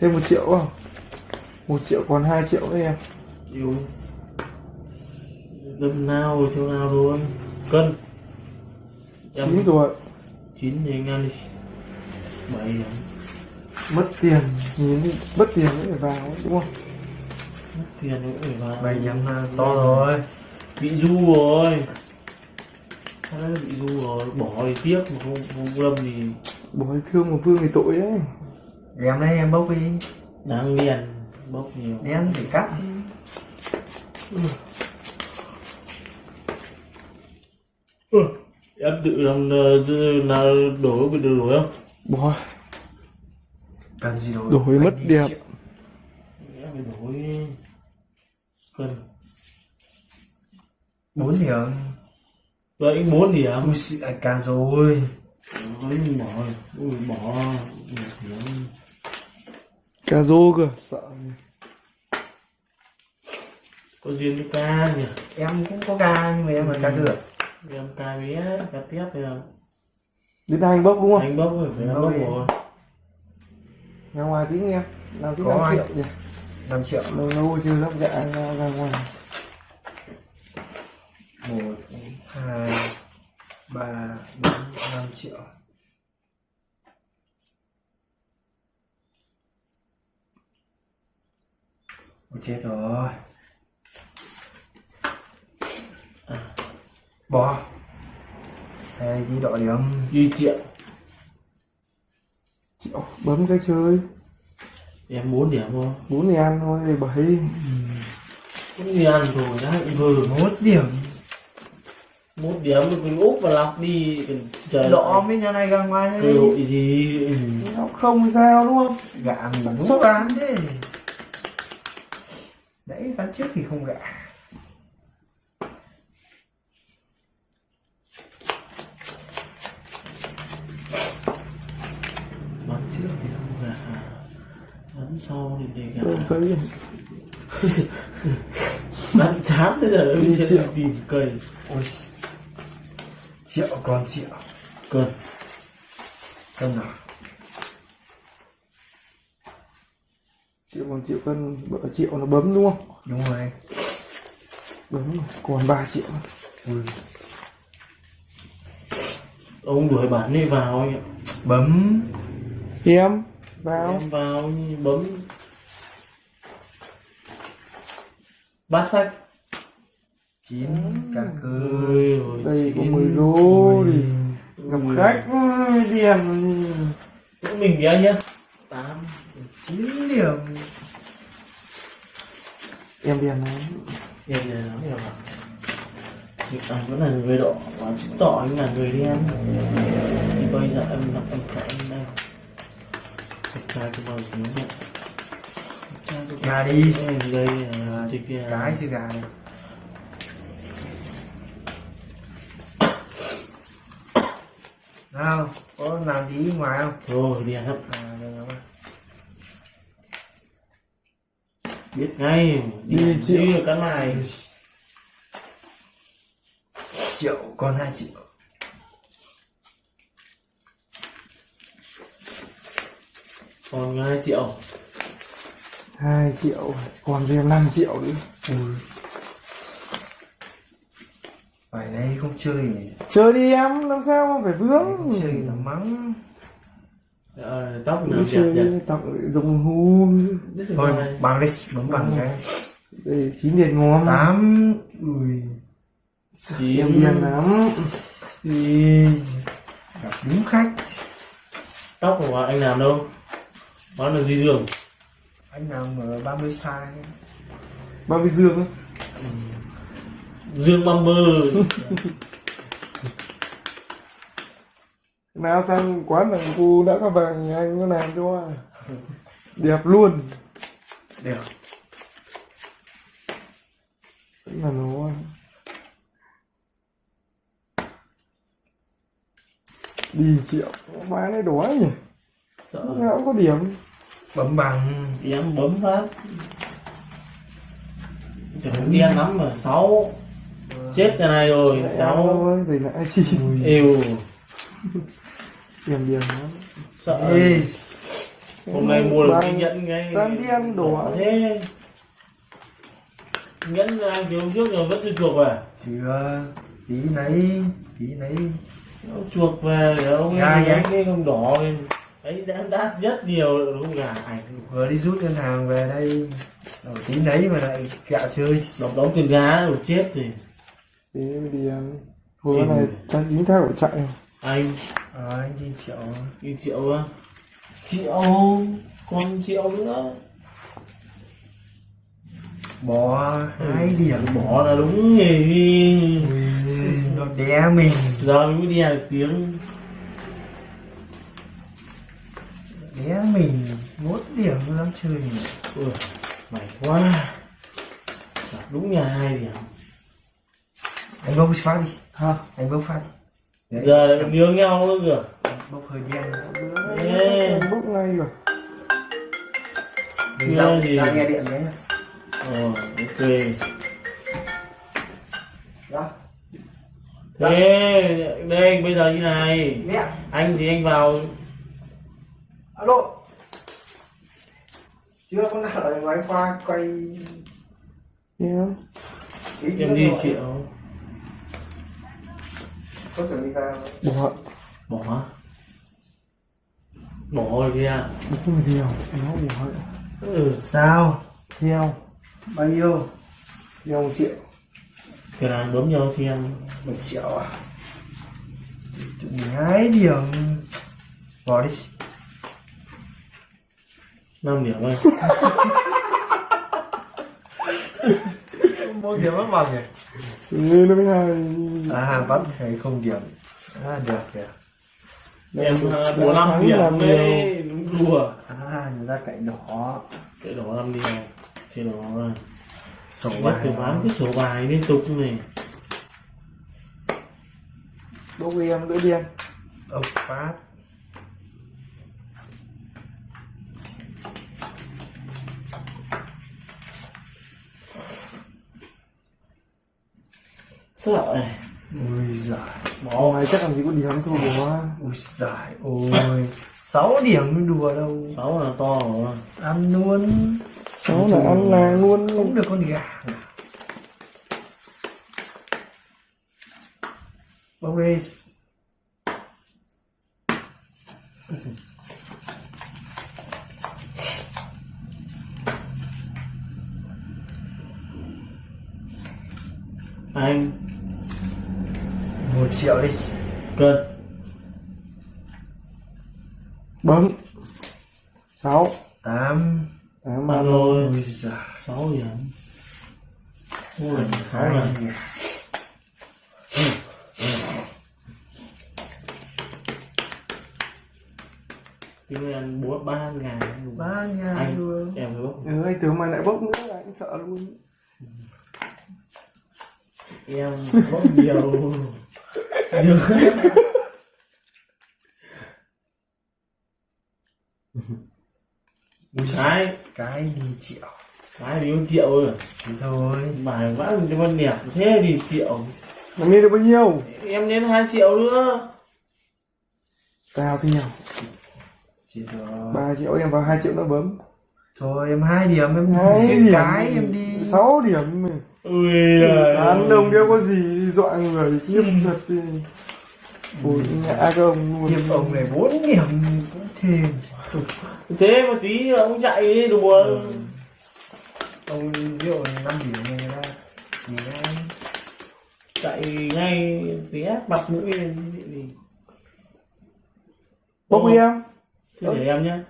thêm một triệu không? Một triệu còn 2 triệu đấy em. Yêu đâm nào theo nào luôn. Cân. Chín tuổi chín thì anh ăn đi. Bảy mất tiền nhìn mất tiền nữa phải vào đúng không? Mất tiền cũng phải vào. Bảy là to rồi. Bị du rồi. Đấy, bị du rồi. Bỏ thì tiếc mà không không lâm thì bỏ thương một phương thì tội đấy em đây em bốc đi. Đáng liền bốc nhiều. Đen thì cắt. Ừ. em tự làm ờ, là đổ bị được đổi không? Bỏ. Cần gì đâu đổi mất đẹp. em phải đổi. Cân bốn điểm vậy anh bốn điểm ui xị à, cả rồi. Với bỏ ui bỏ. Điểm cà rô cơ sợ có duyên với ca nhỉ? Em cũng có ca nhưng mà em là ca được. Em ca bé ca tiếp thì là đến anh bốc đúng không? Anh bốc rồi phải Bốc bốc rồi. Ra ngoài tí nghe. Làm tí Có 5 anh. triệu nhỉ? 5 triệu. Lâu lâu chưa lắp gạ ra, ra ngoài. Một hai ba bốn năm triệu Ôi chết rồi. Bỏ đây đi đỏ điểm duy triệu triệu bấm cái chơi. Em bốn điểm thôi. Bốn thì ăn thôi thì bảy cũng đi ăn rồi đã vừa một điểm. Một điểm rồi mình úp và lọc đi chờ đỏ với nhà này ra ngoài hội gì? Ừ. nó không sao đúng không? Gạ mình đúng. Bán thế ván trước thì không gạ bán trước thì không gà bán sau thì để thấy bán chán bây giờ Đi triệu. tìm cây. Ôi. Triệu còn triệu. Cơn cân nào còn triệu cân bợ triệu nó bấm đúng không? Đúng rồi bấm rồi. còn 3 triệu. Ui ông đuổi bản đi vào anh ạ. Bấm. Em vào. em vào bấm. Bát sách. Chín cả cơ đây có. 10 rô đi gặp khách cũng mình kia nhá. Tám chín điểm em điền này em này nó nhiều lắm Việc anh vẫn là người đỏ và chứng tỏ anh là người đen thì bây giờ em đọc em phải anh đây. Đẹp trai cho bao trai cho Gà đi. Em đây là cái chứ gà này. Nào có làm gì ngoài không? Rồi đi hết. À, được rồi. Biết ngay Đi triệu. đi cái này? Triệu còn hai triệu còn 2 triệu. 2 triệu còn thêm 5 triệu nữa ui phải đây không chơi chơi đi em làm sao mà phải vướng? Không chơi ta mắng ờ, tóc đi nhỉ? tặng dùng hôn thôi bằng đi bấm bằng cái. Đây chín điền ngon tám ui chín. Điền lắm. Ui, gặp đúng khách. Tóc của anh làm đâu? Bán được duy dương anh làm ở 30 sai. Bao bị dương á. Dương băm nào sang quán thằng cu đã có vàng anh có làm cho đẹp luôn. Đều Tức là nó đi triệu bán cái đói nhỉ? Sợ. Nào cũng có điểm. Bấm bằng em bấm phát chẳng đen lắm mà sáu. Chết cái này rồi Sáu. thì lại. Yêu điểm điểm lắm. Sợ. Ê, hôm nay mua được cái nhẫn ngay. Tam điên đồ thế. Nhẫn anh thì hôm trước rồi vẫn chưa chuộc về chưa. Tí nấy tí nấy. Ông chuộc về để ông Gà ấy gà. đánh cái không đỏ ấy đã đắt rất nhiều đúng không gà ảnh vừa đi rút ngân hàng về đây. Đầu tí nấy mà lại gạo chơi. Đóng đóng tiền gá rồi chết thì. Tí mới đi ăn. Vừa Tìm này rồi. chính thác của chạy anh. À, anh đi triệu đi triệu á? Triệu còn triệu nữa. Bỏ hai điểm. Bỏ là đúng thì Ui, nó đé mình. Giờ mới đi được tiếng. Đé mình. Một điểm nó dám chơi. Mình Ui, mày quá. Đúng nhà hai điểm anh bốc phát đi. Ha anh bốc phát đi Đấy, giờ lại nhớ nhau nữa kìa. Bốc hơi đen. Bốc ngay rồi. Mình Nghe ra, gì? ra nghe điện đấy ờ ok. Đó thế đây bây giờ như này. Mẹ. Anh thì anh vào. Alo. Chưa có nào ở ngoài qua quay tí em đi rồi. Có chuẩn bị vào Bỏ bỏ bỏ rồi kìa. Bốc nhiều Nó bỏ ừ. sao? Theo. Bao nhiêu? Theo một triệu. Cửa hàng bấm nhau xem một triệu à? Hai điểm. Bỏ đi. Năm điểm thôi một điểm mất bằng nhỉ Như nó mới hay à bắt hay không điểm. À được kìa. Em à, bố năm điểm làm đấy đúng đùa. À người ta cạnh đỏ. Cái đó năm điểm trên đó rồi. Sổ bài. từ bán cái sổ bài liên tục này. Bốc em đỡ đen ông phát sợ này ui giời. Bỏ này chắc làm gì có điểm thôi bỏ ui giời ôi. Sáu điểm mới đùa đâu. Sáu là to rồi. Ăn luôn. Cháu là ăn làng luôn. Cũng được con gà. Bông đi anh một triệu đi. Cân. Bấm. Sáu. Tám. Tám ăn rồi sáu điểm ui sáu điểm tính ăn bốn ba ngàn. Ba nhà anh luôn. em bốc Ừ anh tưởng mày lại bốc nữa anh sợ luôn. Em bốc nhiều ui cái. Cái đi triệu cái thì triệu rồi thế thôi. Bài vã cho con đẹp thế thì triệu. Mày lên được bao nhiêu? Em đến hai triệu nữa. Cao chỉ được 3 triệu em vào 2 triệu nữa bấm. Thôi em hai điểm em hai cái điểm. Cái em đi. 6 điểm. Ui Ăn đồng đeo có gì dọa người khiếp thật đi Ôi ngã cái ông luôn. Hiệp ông này bốn điểm. Cũng thêm thế mà tí ông chạy đùa. Ông ví dụ năm điểm này ra. Thì chạy ngay ác mặt mũi lên gì Bốc đi em. Thế để em nhá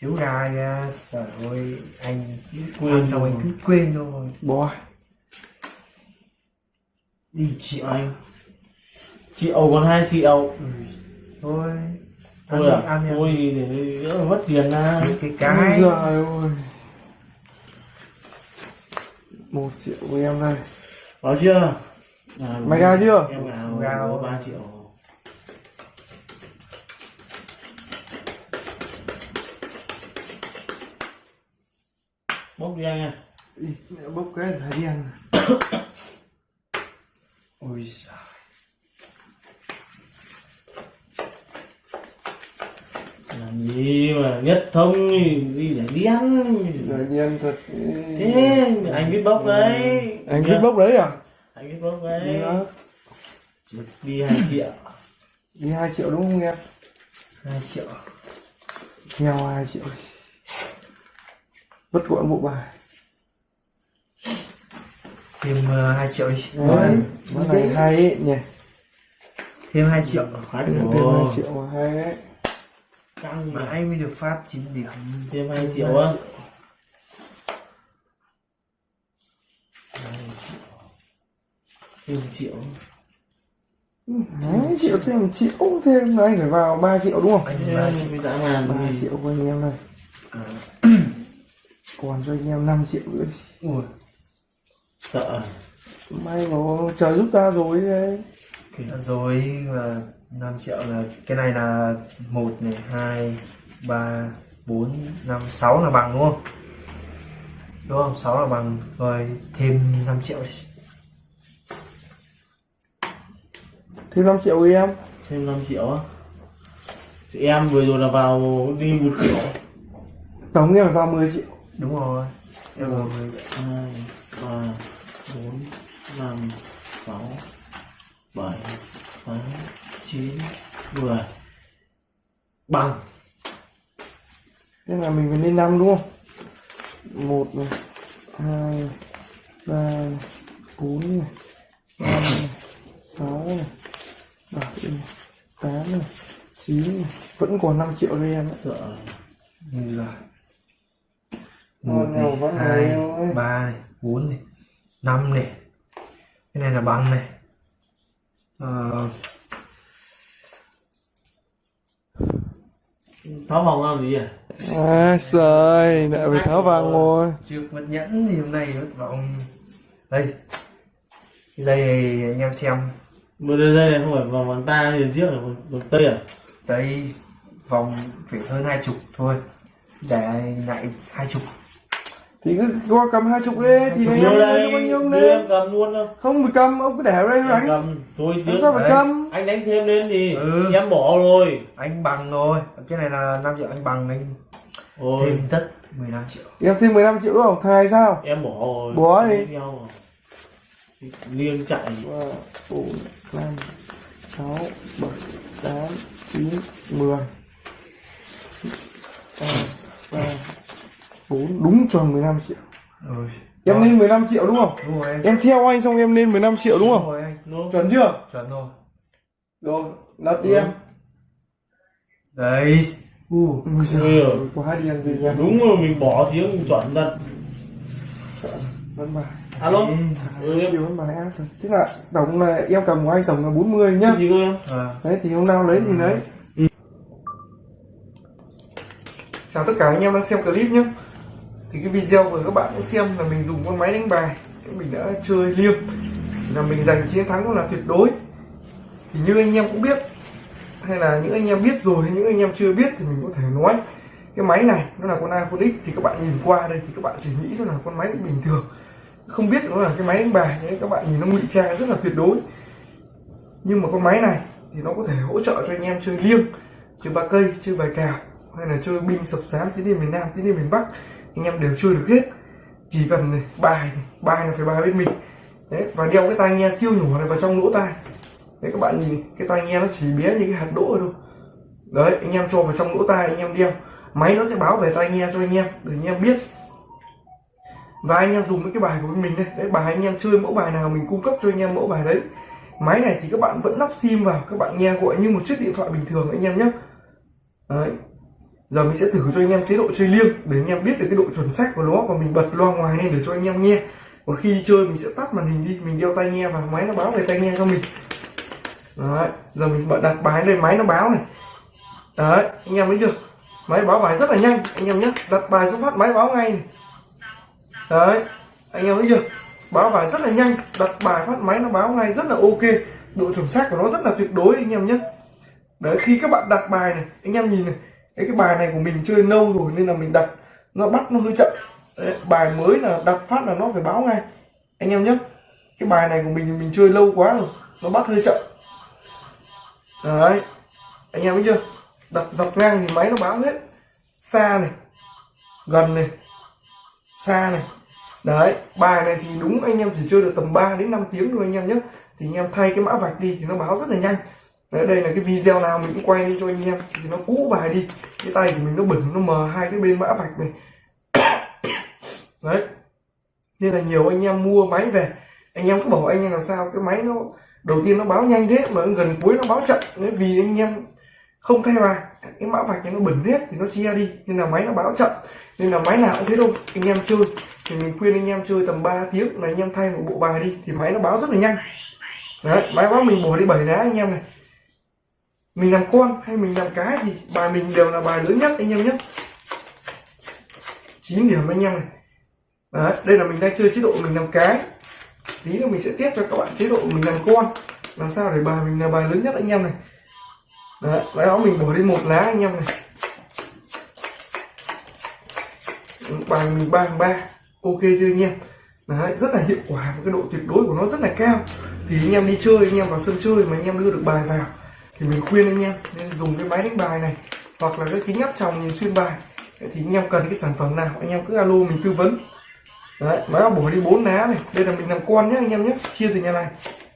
thiếu kìa trời ơi anh quên ăn xong anh cứ quên thôi. Bỏ đi triệu anh. Triệu còn hai triệu thôi. Ăn thôi đi à ăn đi. Thôi để đỡ mất tiền ra. Cái cái. giời ơi. Một triệu của em đây. Có chưa? À, Mày ra chưa? em Ra rồi. ba triệu bốc đi anh nha mẹ bốc cái thái đen ôi giời. Làm gì mà nhất thông thì đi để đi ăn. Rồi đi ăn thật. Thế anh biết bốc đấy. Anh biết bốc đấy à? Anh biết bốc đấy. Đi hai triệu. Đi 2 triệu đúng không em? 2 triệu. Nghèo 2 triệu vất gọn bộ bài. Thêm uh, 2 triệu đi. Đấy món này hay ấy nhỉ? Thêm 2 triệu. Phát thêm rồi 2 triệu mà hay đấy căng mà mãi mới được phát 9 điểm? Thêm hai triệu á. thêm một triệu. Hai triệu thêm một triệu thêm là anh phải vào 3 triệu đúng không? Anh thêm là mới dã man 3 thì triệu của anh em này còn cho anh em 5 triệu nữa. Đi. ui sợ. May mà trời giúp ta rồi đấy. Rồi là 5 triệu là cái này là một này hai ba bốn năm sáu là bằng đúng không? Đúng không? Sáu là bằng rồi thêm 5 triệu đi. Thêm 5 triệu với em. Thêm 5 triệu á? Chị em vừa rồi là vào đi một triệu. Tổng em vào 10 triệu đúng rồi. Em là mười hai ba bốn năm sáu bảy tám chín mười. Bằng. Thế là mình phải lên năm đúng không? Một này hai ba bốn này năm này sáu này bảy này tám này chín. Này vẫn còn 5 triệu đây em sợ. Ngon một này hai ấy. ba này bốn này năm này. Cái này là bằng này. Ờ, tháo vòng làm gì à à trời lại phải tháo vàng rồi trước mất nhẫn thì hôm nay mất vòng. Đây. Cái dây này anh em xem. Vừa đây đây này không phải vòng vòng ta như trước là vòng, vòng tây à? Đây vòng phải hơn hai chục thôi. Để lại hai chục thì cứ qua cầm hai chục đi thì này đây bao nhiêu đi em cầm luôn đâu. Không phải cầm ông cứ để ở đây đánh. cầm thôi làm chứ. sao phải cầm. Anh đánh thêm lên thì Ừ. em bỏ rồi. Anh bằng rồi. Cái này là 5 triệu anh bằng anh ôi. thêm tất 15 triệu. Em thêm 15 triệu đúng không thầy sao? Em bỏ rồi. Bỏ đi. Liêng chạy. Ba bốn năm sáu bảy tám chín mười. Ba bốn đúng tròn 15 triệu. Rồi. Em lên 15 triệu đúng không? Đúng rồi anh. Em theo anh xong em lên 15 triệu đúng đúng không rồi anh. Chuẩn chưa? Chuẩn rồi. Rồi lật đi Ừ. em. Đấy. U. Ui Ừ. giời, quá điên đi em. Đúng rồi mình bỏ tiếng chuẩn thật vẫn bài. Alo? Ừ, chiều vẫn bài. Áp rồi tức là tổng là em cầm của anh tổng là 40 nhá. Cái gì cơ em? À, đấy thì hôm nào lấy thì lấy. Chào tất cả anh em đang xem clip nhé thì cái video vừa các bạn cũng xem là mình dùng con máy đánh bài. Mình đã chơi liêng. Là mình giành chiến thắng là tuyệt đối. Thì như anh em cũng biết, hay là những anh em biết rồi những anh em chưa biết thì mình có thể nói. Cái máy này, nó là con iPhone X, thì các bạn nhìn qua đây thì các bạn chỉ nghĩ nó là con máy bình thường. Không biết nó là cái máy đánh bài, đấy, các bạn nhìn nó ngụy trang rất là tuyệt đối. Nhưng mà con máy này thì nó có thể hỗ trợ cho anh em chơi liêng, chơi ba cây, chơi bài cào, hay là chơi binh sập sám tiến đi miền nam, tiến đi miền bắc anh em đều chơi được hết. Chỉ cần này, bài bài là phải bài bên mình. Đấy và đeo cái tai nghe siêu nhỏ này vào trong lỗ tai. Đấy các bạn nhìn cái tai nghe nó chỉ bé như cái hạt đỗ thôi. Đấy anh em cho vào trong lỗ tai anh em đeo. Máy nó sẽ báo về tai nghe cho anh em để anh em biết. Và anh em dùng với cái bài của mình đây. Đấy bài anh em chơi mẫu bài nào mình cung cấp cho anh em mẫu bài đấy. Máy này thì các bạn vẫn lắp sim vào các bạn nghe gọi như một chiếc điện thoại bình thường anh em nhé. Đấy giờ mình sẽ thử cho anh em chế độ chơi liêng để anh em biết được cái độ chuẩn xác của nó và mình bật loa ngoài lên để cho anh em nghe. Còn khi đi chơi mình sẽ tắt màn hình đi, mình đeo tai nghe và máy nó báo về tai nghe cho mình. Đấy, giờ mình bật đặt bài lên, máy nó báo này. Đấy, anh em thấy chưa? Máy báo bài rất là nhanh, anh em nhé. Đặt bài xuống phát, máy báo ngay này. Đấy, anh em thấy chưa? Báo bài rất là nhanh, đặt bài phát, máy nó báo ngay rất là ok. Độ chuẩn xác của nó rất là tuyệt đối, anh em nhé. Đấy, khi các bạn đặt bài này, anh em nhìn này Đấy, cái bài này của mình chơi lâu rồi nên là mình đặt nó bắt nó hơi chậm. Đấy, bài mới là đặt phát là nó phải báo ngay. Anh em nhé cái bài này của mình thì mình chơi lâu quá rồi nó bắt hơi chậm. Đấy anh em thấy chưa? Đặt dọc ngang thì máy nó báo hết. Xa này gần này xa này. Đấy bài này thì đúng anh em chỉ chơi được tầm 3 đến 5 tiếng thôi anh em nhé. Thì anh em thay cái mã vạch đi thì nó báo rất là nhanh đấy, đây là cái video nào mình cũng quay đi cho anh em. Thì nó cũ bài đi. Cái tay của mình nó bẩn, nó mờ, hai cái bên mã vạch này. Đấy. Nên là nhiều anh em mua máy về. Anh em cứ bảo anh em làm sao, cái máy nó, đầu tiên nó báo nhanh thế, mà gần cuối nó báo chậm. Đấy, vì anh em không thay bài. Cái mã vạch này nó bẩn hết thì nó chia đi. Nên là máy nó báo chậm. Nên là máy nào cũng thế đâu anh em chơi. Thì mình khuyên anh em chơi tầm 3 tiếng là anh em thay một bộ bài đi. Thì máy nó báo rất là nhanh. Đấy, máy báo mình bỏ đi bảy đá anh em này mình làm con hay mình làm cái thì bài mình đều là bài lớn nhất anh em nhé. 9 điểm anh em này. Đấy, đây là mình đang chơi chế độ mình làm cái tí nữa mình sẽ tiếp cho các bạn chế độ mình làm con. Làm sao để bài mình là bài lớn nhất anh em này. Đấy đó mình bỏ đi một lá anh em này. Bài mình ba ba. Ok chưa anh em? Đấy, rất là hiệu quả và cái độ tuyệt đối của nó rất là cao. Thì anh em đi chơi, anh em vào sân chơi mà anh em đưa được bài vào thì mình khuyên anh em nên dùng cái máy đánh bài này hoặc là cái kính áp tròng nhìn xuyên bài. Thì anh em cần cái sản phẩm nào anh em cứ alo mình tư vấn. Đấy máy áo bỏ đi bốn lá này. Đây là mình làm con nhé anh em nhé chia từ nhà này.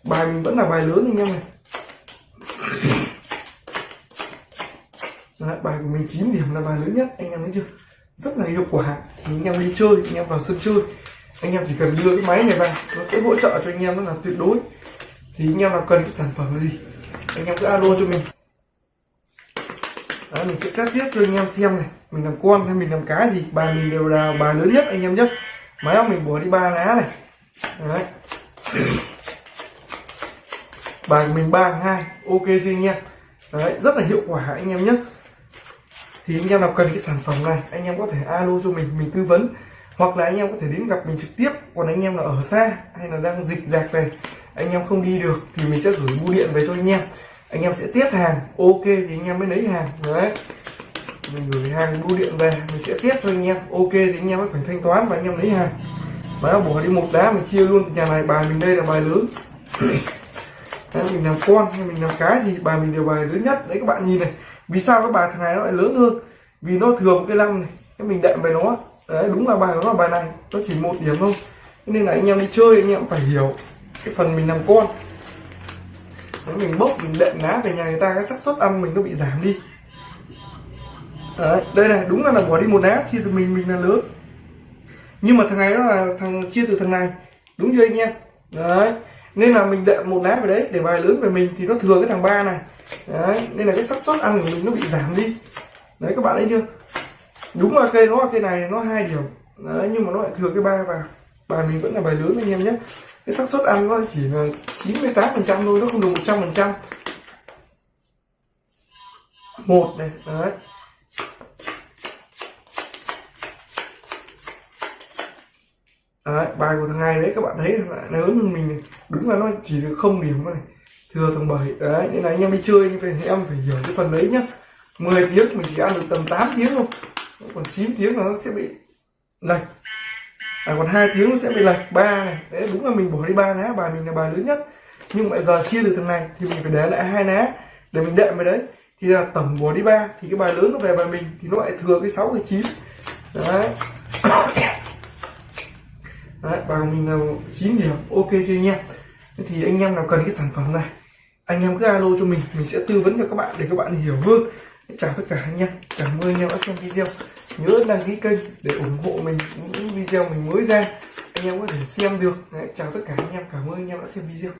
Bài mình vẫn là bài lớn anh em này. Đấy, bài của mình 9 điểm là bài lớn nhất anh em thấy chưa? Rất là hiệu quả. Thì anh em đi chơi anh em vào sân chơi. Anh em chỉ cần đưa cái máy này vào nó sẽ hỗ trợ cho anh em rất là tuyệt đối. Thì anh em nào cần cái sản phẩm gì? Anh em cứ alo cho mình. Đấy, mình sẽ cắt tiếp cho anh em xem này. Mình làm con hay mình làm cái gì? Bài mình đều là bài lớn nhất anh em nhé. Máy mình bỏ đi ba lá này. Đấy. bài mình ba hai ok chưa anh em? Đấy, rất là hiệu quả anh em nhé. Thì anh em nào cần cái sản phẩm này anh em có thể alo cho mình mình tư vấn. Hoặc là anh em có thể đến gặp mình trực tiếp. Còn anh em là ở xa hay là đang dịch dạc về anh em không đi được thì mình sẽ gửi bưu điện về cho anh em anh em sẽ tiếp hàng. Ok thì anh em mới lấy hàng. Đấy. Mình gửi hàng bưu điện về mình sẽ tiếp cho anh em. Ok thì anh em mới phải thanh toán và anh em lấy hàng. Và bỏ đi một đá mình chia luôn. Từ nhà này bài mình đây là bài lớn. Đấy, mình làm con hay mình làm cái gì bài mình đều bài lớn nhất. Đấy các bạn nhìn này. Vì sao cái bài thằng này nó lại lớn hơn? Vì nó thừa một cái lăng này. Cái mình đệm về nó. Đấy đúng là bài nó là bài này. Nó chỉ một điểm thôi. Nên là anh em đi chơi anh em phải hiểu cái phần mình làm con nếu mình bốc mình đệm lá về nhà người ta cái xác suất ăn mình nó bị giảm đi. Đấy, đây này đúng là là bỏ đi một lá chia từ mình mình là lớn. Nhưng mà thằng này nó là thằng chia từ thằng này. Đúng chưa anh em? Đấy nên là mình đệm một lá về đấy để bài lớn về mình thì nó thừa cái thằng ba này. Đấy nên là cái xác suất ăn của mình nó bị giảm đi. Đấy các bạn thấy chưa? Đúng là cây nó là cây này nó hai điểm đấy nhưng mà nó lại thừa cái ba vào. Bài mình vẫn là bài lớn anh em nhé cái xác suất ăn nó chỉ là 98 phần trăm thôi nó không được 100 phần trăm. Một này đấy. Đấy, bài của thằng hai đấy các bạn thấy là lớn hơn mình này. đúng là nó chỉ được không điểm này. Thừa thằng bảy đấy nên là anh em đi chơi như thì em phải hiểu cái phần đấy nhá. 10 tiếng mình chỉ ăn được tầm 8 tiếng thôi. Còn 9 tiếng là nó sẽ bị này à, còn hai tiếng nó sẽ bị lệch. Ba này. Đấy đúng là mình bỏ đi ba ná. Bài mình là bài lớn nhất. Nhưng mà giờ chia từ thằng này thì mình phải để lại hai ná để mình đệm vào đấy. Thì là tổng bỏ đi ba thì cái bài lớn nó về bài mình thì nó lại thừa cái sáu cái chín. Đấy. Đấy bài của mình là 9 điểm. Ok chưa anh em thì anh em nào cần cái sản phẩm này anh em cứ alo cho mình. Mình sẽ tư vấn cho các bạn để các bạn hiểu hơn. Chào tất cả anh em. Cảm ơn anh em đã xem video nhớ đăng ký kênh để ủng hộ mình những video mình mới ra. Anh em có thể xem được. Đấy, chào tất cả anh em. Cảm ơn anh em đã xem video.